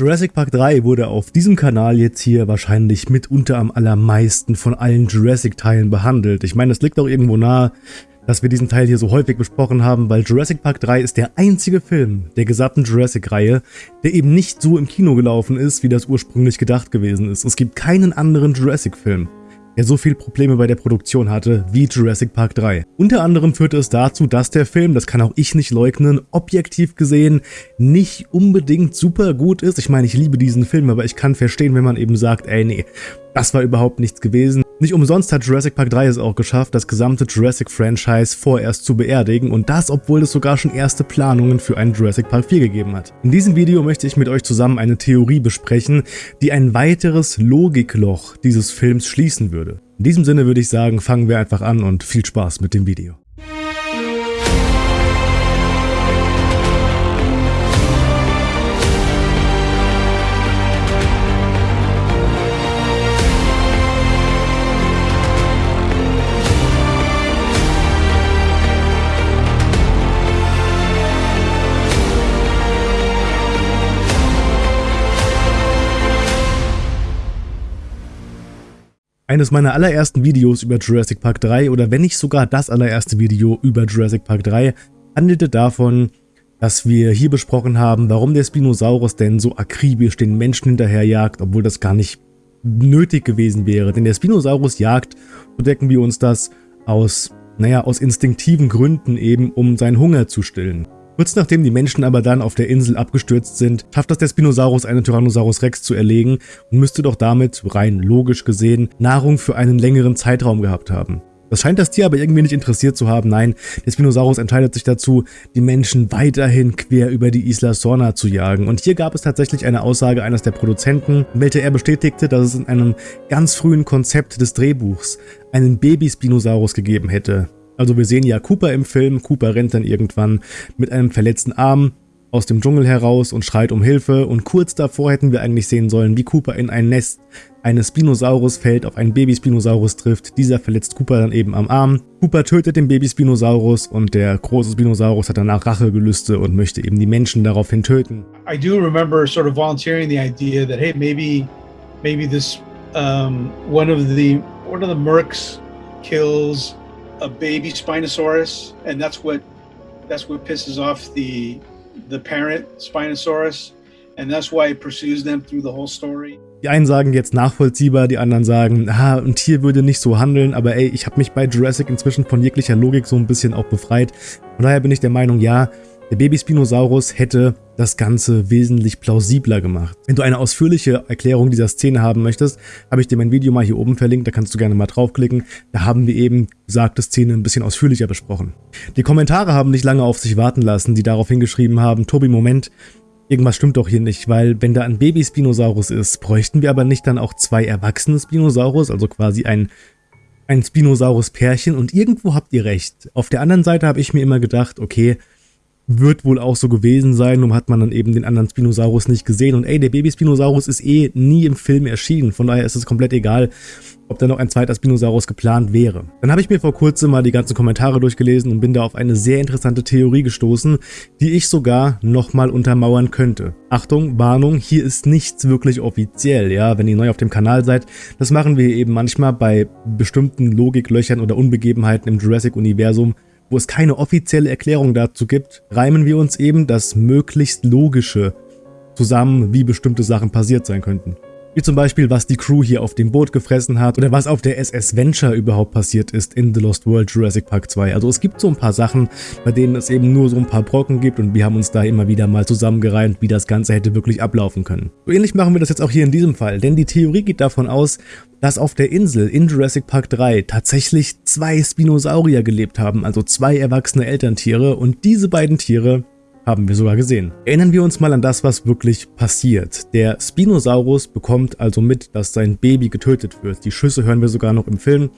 Jurassic Park 3 wurde auf diesem Kanal jetzt hier wahrscheinlich mitunter am allermeisten von allen Jurassic-Teilen behandelt. Ich meine, es liegt auch irgendwo nahe, dass wir diesen Teil hier so häufig besprochen haben, weil Jurassic Park 3 ist der einzige Film der gesamten Jurassic-Reihe, der eben nicht so im Kino gelaufen ist, wie das ursprünglich gedacht gewesen ist. Es gibt keinen anderen Jurassic-Film, der so viele Probleme bei der Produktion hatte wie Jurassic Park 3. Unter anderem führte es dazu, dass der Film, das kann auch ich nicht leugnen, objektiv gesehen nicht unbedingt super gut ist. Ich meine, ich liebe diesen Film, aber ich kann verstehen, wenn man eben sagt, ey nee, das war überhaupt nichts gewesen. Nicht umsonst hat Jurassic Park 3 es auch geschafft, das gesamte Jurassic-Franchise vorerst zu beerdigen und das, obwohl es sogar schon erste Planungen für einen Jurassic Park 4 gegeben hat. In diesem Video möchte ich mit euch zusammen eine Theorie besprechen, die ein weiteres Logikloch dieses Films schließen würde. In diesem Sinne würde ich sagen, fangen wir einfach an und viel Spaß mit dem Video. Eines meiner allerersten Videos über Jurassic Park 3 oder wenn nicht sogar das allererste Video über Jurassic Park 3 handelte davon, dass wir hier besprochen haben, warum der Spinosaurus denn so akribisch den Menschen hinterherjagt, obwohl das gar nicht nötig gewesen wäre. Denn der Spinosaurus jagt, so decken wir uns das, aus, naja, aus instinktiven Gründen eben, um seinen Hunger zu stillen. Kurz nachdem die Menschen aber dann auf der Insel abgestürzt sind, schafft es der Spinosaurus einen Tyrannosaurus Rex zu erlegen und müsste doch damit, rein logisch gesehen, Nahrung für einen längeren Zeitraum gehabt haben. Das scheint das Tier aber irgendwie nicht interessiert zu haben. Nein, der Spinosaurus entscheidet sich dazu, die Menschen weiterhin quer über die Isla Sorna zu jagen. Und hier gab es tatsächlich eine Aussage eines der Produzenten, welche er bestätigte, dass es in einem ganz frühen Konzept des Drehbuchs einen Baby-Spinosaurus gegeben hätte, also wir sehen ja Cooper im Film, Cooper rennt dann irgendwann mit einem verletzten Arm aus dem Dschungel heraus und schreit um Hilfe und kurz davor hätten wir eigentlich sehen sollen, wie Cooper in ein Nest eines Spinosaurus fällt, auf einen Baby-Spinosaurus trifft, dieser verletzt Cooper dann eben am Arm. Cooper tötet den Baby-Spinosaurus und der große Spinosaurus hat danach Rachegelüste und möchte eben die Menschen daraufhin töten. I do remember sort of volunteering the idea that hey maybe maybe this um, one of the one of the Mercs kills a baby Spinosaurus, and that's what that's what pisses off the the parent Spinosaurus, and that's why it pursues them through the whole story. Die einen sagen jetzt nachvollziehbar, die anderen sagen, ah, ein Tier würde nicht so handeln, aber ey, ich habe mich bei Jurassic inzwischen von jeglicher Logik so ein bisschen auch befreit. Von daher bin ich der Meinung, ja, der Baby-Spinosaurus hätte das Ganze wesentlich plausibler gemacht. Wenn du eine ausführliche Erklärung dieser Szene haben möchtest, habe ich dir mein Video mal hier oben verlinkt, da kannst du gerne mal draufklicken. Da haben wir eben besagte Szene ein bisschen ausführlicher besprochen. Die Kommentare haben nicht lange auf sich warten lassen, die darauf hingeschrieben haben, Tobi, Moment, irgendwas stimmt doch hier nicht, weil wenn da ein Baby-Spinosaurus ist, bräuchten wir aber nicht dann auch zwei erwachsene Spinosaurus, also quasi ein ein Spinosaurus-Pärchen und irgendwo habt ihr recht. Auf der anderen Seite habe ich mir immer gedacht, okay, wird wohl auch so gewesen sein, nur hat man dann eben den anderen Spinosaurus nicht gesehen. Und ey, der Baby-Spinosaurus ist eh nie im Film erschienen, von daher ist es komplett egal, ob da noch ein zweiter Spinosaurus geplant wäre. Dann habe ich mir vor kurzem mal die ganzen Kommentare durchgelesen und bin da auf eine sehr interessante Theorie gestoßen, die ich sogar nochmal untermauern könnte. Achtung, Warnung, hier ist nichts wirklich offiziell, ja, wenn ihr neu auf dem Kanal seid. Das machen wir eben manchmal bei bestimmten Logiklöchern oder Unbegebenheiten im Jurassic-Universum, wo es keine offizielle Erklärung dazu gibt, reimen wir uns eben das möglichst Logische zusammen, wie bestimmte Sachen passiert sein könnten. Wie zum Beispiel, was die Crew hier auf dem Boot gefressen hat oder was auf der SS Venture überhaupt passiert ist in The Lost World Jurassic Park 2. Also es gibt so ein paar Sachen, bei denen es eben nur so ein paar Brocken gibt und wir haben uns da immer wieder mal zusammengereimt, wie das Ganze hätte wirklich ablaufen können. So ähnlich machen wir das jetzt auch hier in diesem Fall, denn die Theorie geht davon aus, dass auf der Insel in Jurassic Park 3 tatsächlich zwei Spinosaurier gelebt haben, also zwei erwachsene Elterntiere und diese beiden Tiere haben wir sogar gesehen. Erinnern wir uns mal an das, was wirklich passiert. Der Spinosaurus bekommt also mit, dass sein Baby getötet wird. Die Schüsse hören wir sogar noch im Film,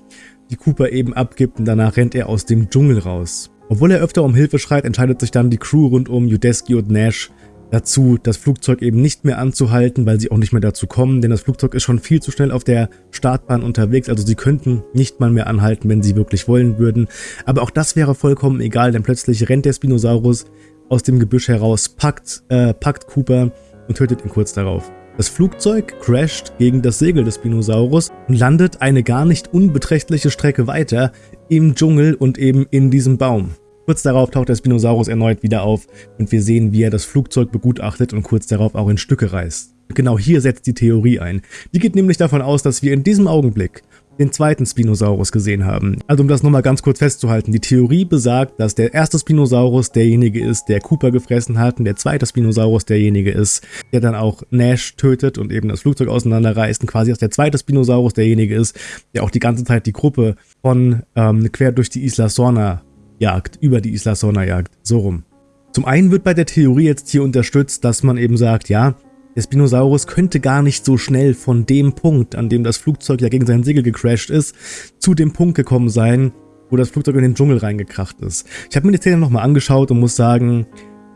die Cooper eben abgibt und danach rennt er aus dem Dschungel raus. Obwohl er öfter um Hilfe schreit, entscheidet sich dann die Crew rund um Udesky und Nash dazu, das Flugzeug eben nicht mehr anzuhalten, weil sie auch nicht mehr dazu kommen, denn das Flugzeug ist schon viel zu schnell auf der Startbahn unterwegs, also sie könnten nicht mal mehr anhalten, wenn sie wirklich wollen würden. Aber auch das wäre vollkommen egal, denn plötzlich rennt der Spinosaurus aus dem Gebüsch heraus, packt, äh, packt Cooper und tötet ihn kurz darauf. Das Flugzeug crasht gegen das Segel des Spinosaurus und landet eine gar nicht unbeträchtliche Strecke weiter im Dschungel und eben in diesem Baum. Kurz darauf taucht der Spinosaurus erneut wieder auf und wir sehen, wie er das Flugzeug begutachtet und kurz darauf auch in Stücke reißt. Genau hier setzt die Theorie ein. Die geht nämlich davon aus, dass wir in diesem Augenblick den zweiten Spinosaurus gesehen haben. Also um das nochmal ganz kurz festzuhalten, die Theorie besagt, dass der erste Spinosaurus derjenige ist, der Cooper gefressen hat und der zweite Spinosaurus derjenige ist, der dann auch Nash tötet und eben das Flugzeug auseinanderreißt und quasi dass der zweite Spinosaurus derjenige ist, der auch die ganze Zeit die Gruppe von ähm, quer durch die Isla Sorna jagt, über die Isla Sorna jagt, so rum. Zum einen wird bei der Theorie jetzt hier unterstützt, dass man eben sagt, ja, der Spinosaurus könnte gar nicht so schnell von dem Punkt, an dem das Flugzeug ja gegen sein Segel gecrashed ist, zu dem Punkt gekommen sein, wo das Flugzeug in den Dschungel reingekracht ist. Ich habe mir die Szene nochmal angeschaut und muss sagen,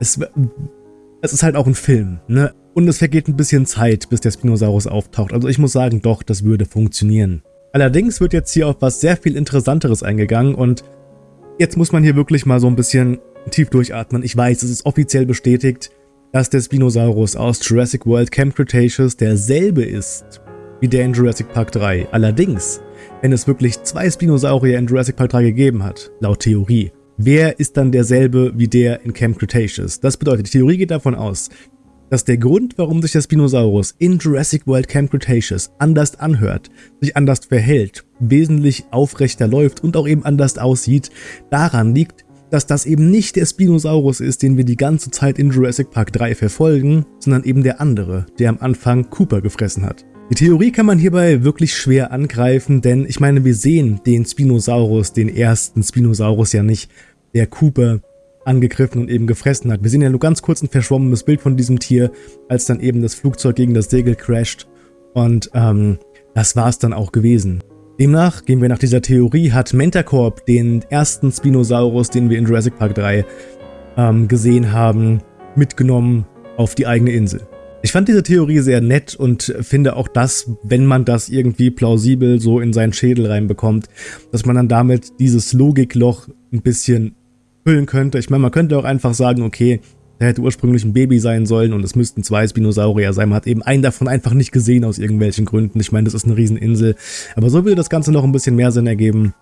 es, es ist halt auch ein Film, ne? Und es vergeht ein bisschen Zeit, bis der Spinosaurus auftaucht. Also ich muss sagen, doch, das würde funktionieren. Allerdings wird jetzt hier auf was sehr viel Interessanteres eingegangen und jetzt muss man hier wirklich mal so ein bisschen tief durchatmen. Ich weiß, es ist offiziell bestätigt, dass der Spinosaurus aus Jurassic World Camp Cretaceous derselbe ist wie der in Jurassic Park 3. Allerdings, wenn es wirklich zwei Spinosaurier in Jurassic Park 3 gegeben hat, laut Theorie, wer ist dann derselbe wie der in Camp Cretaceous? Das bedeutet, die Theorie geht davon aus, dass der Grund, warum sich der Spinosaurus in Jurassic World Camp Cretaceous anders anhört, sich anders verhält, wesentlich aufrechter läuft und auch eben anders aussieht, daran liegt, dass das eben nicht der Spinosaurus ist, den wir die ganze Zeit in Jurassic Park 3 verfolgen, sondern eben der andere, der am Anfang Cooper gefressen hat. Die Theorie kann man hierbei wirklich schwer angreifen, denn ich meine, wir sehen den Spinosaurus, den ersten Spinosaurus ja nicht, der Cooper angegriffen und eben gefressen hat. Wir sehen ja nur ganz kurz ein verschwommenes Bild von diesem Tier, als dann eben das Flugzeug gegen das Segel crasht und ähm, das war es dann auch gewesen. Demnach, gehen wir nach dieser Theorie, hat Mentacorp den ersten Spinosaurus, den wir in Jurassic Park 3 ähm, gesehen haben, mitgenommen auf die eigene Insel. Ich fand diese Theorie sehr nett und finde auch das, wenn man das irgendwie plausibel so in seinen Schädel reinbekommt, dass man dann damit dieses Logikloch ein bisschen füllen könnte. Ich meine, man könnte auch einfach sagen, okay, der hätte ursprünglich ein Baby sein sollen und es müssten zwei Spinosaurier sein. Man hat eben einen davon einfach nicht gesehen aus irgendwelchen Gründen. Ich meine, das ist eine Rieseninsel. Aber so würde das Ganze noch ein bisschen mehr Sinn ergeben,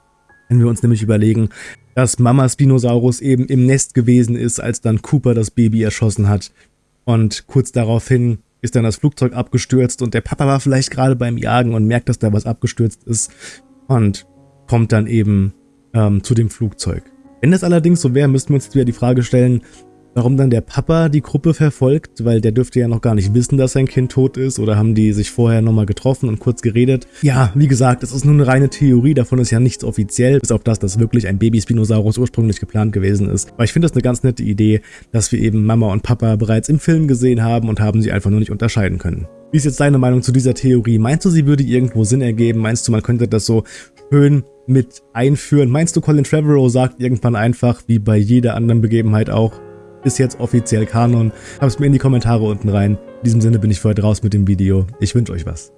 wenn wir uns nämlich überlegen, dass Mama Spinosaurus eben im Nest gewesen ist, als dann Cooper das Baby erschossen hat. Und kurz daraufhin ist dann das Flugzeug abgestürzt und der Papa war vielleicht gerade beim Jagen und merkt, dass da was abgestürzt ist und kommt dann eben ähm, zu dem Flugzeug. Wenn das allerdings so wäre, müssten wir uns wieder die Frage stellen, Warum dann der Papa die Gruppe verfolgt, weil der dürfte ja noch gar nicht wissen, dass sein Kind tot ist oder haben die sich vorher nochmal getroffen und kurz geredet. Ja, wie gesagt, es ist nur eine reine Theorie, davon ist ja nichts offiziell, bis auf das, dass wirklich ein Baby-Spinosaurus ursprünglich geplant gewesen ist. Aber ich finde das eine ganz nette Idee, dass wir eben Mama und Papa bereits im Film gesehen haben und haben sie einfach nur nicht unterscheiden können. Wie ist jetzt deine Meinung zu dieser Theorie? Meinst du, sie würde irgendwo Sinn ergeben? Meinst du, man könnte das so schön mit einführen? Meinst du, Colin Trevorrow sagt irgendwann einfach, wie bei jeder anderen Begebenheit auch, ist jetzt offiziell Kanon. Es mir in die Kommentare unten rein. In diesem Sinne bin ich für heute raus mit dem Video. Ich wünsche euch was.